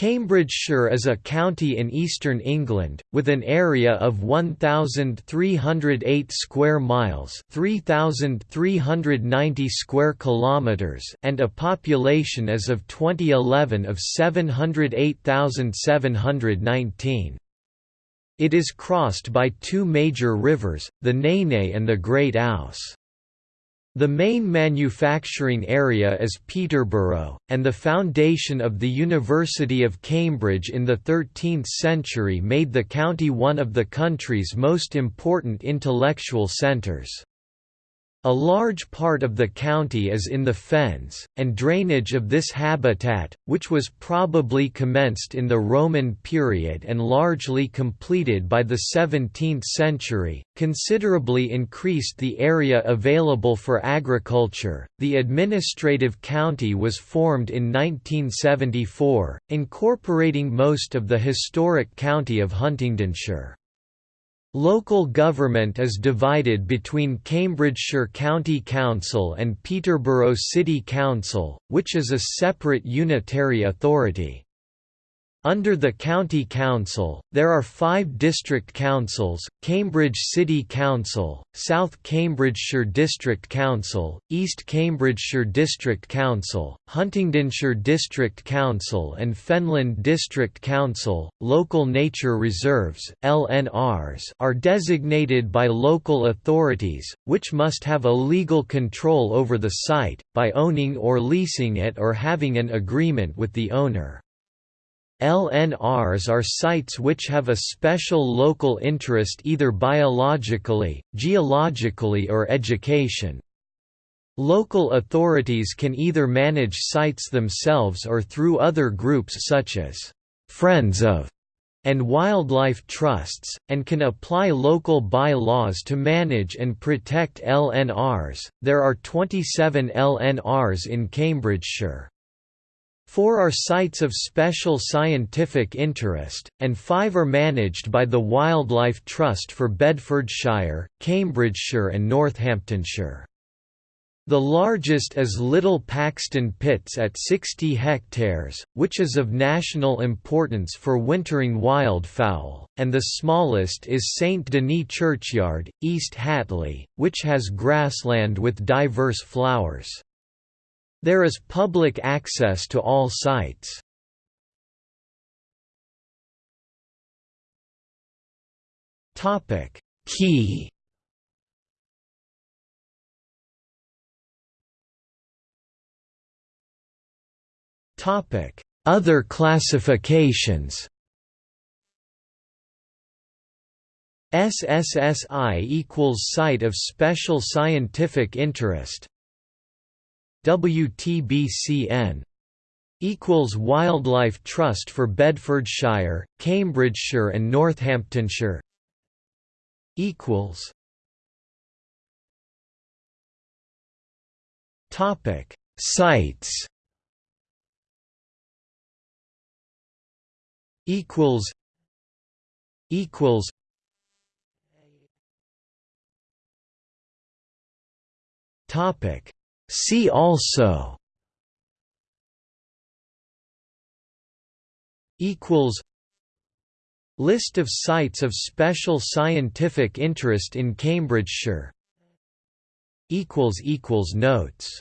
Cambridgeshire is a county in eastern England, with an area of 1,308 square miles 3,390 square kilometres and a population as of 2011 of 708,719. It is crossed by two major rivers, the Nene and the Great Ouse. The main manufacturing area is Peterborough, and the foundation of the University of Cambridge in the 13th century made the county one of the country's most important intellectual centres. A large part of the county is in the fens, and drainage of this habitat, which was probably commenced in the Roman period and largely completed by the 17th century, considerably increased the area available for agriculture. The administrative county was formed in 1974, incorporating most of the historic county of Huntingdonshire. Local government is divided between Cambridgeshire County Council and Peterborough City Council, which is a separate unitary authority. Under the County Council, there are five district councils, Cambridge City Council, South Cambridgeshire District Council, East Cambridgeshire District Council, Huntingdonshire District Council and Fenland District Council. Local nature reserves LNRs are designated by local authorities, which must have a legal control over the site, by owning or leasing it or having an agreement with the owner. LNRs are sites which have a special local interest either biologically, geologically or education. Local authorities can either manage sites themselves or through other groups such as «Friends of» and wildlife trusts, and can apply local bylaws to manage and protect LNRs. There are 27 LNRs in Cambridgeshire. Four are sites of special scientific interest, and five are managed by the Wildlife Trust for Bedfordshire, Cambridgeshire and Northamptonshire. The largest is Little Paxton Pits at 60 hectares, which is of national importance for wintering wildfowl, and the smallest is St Denis Churchyard, East Hatley, which has grassland with diverse flowers. There is public access to all sites. Topic. Key. Topic. Other classifications. SSSI equals Site of Special Scientific Interest WTBCN equals Wildlife Trust for Bedfordshire, Cambridgeshire and Northamptonshire equals Topic Sites. Equals. Equals. Topic See also equals List of sites of special scientific interest in Cambridgeshire. Equals equals notes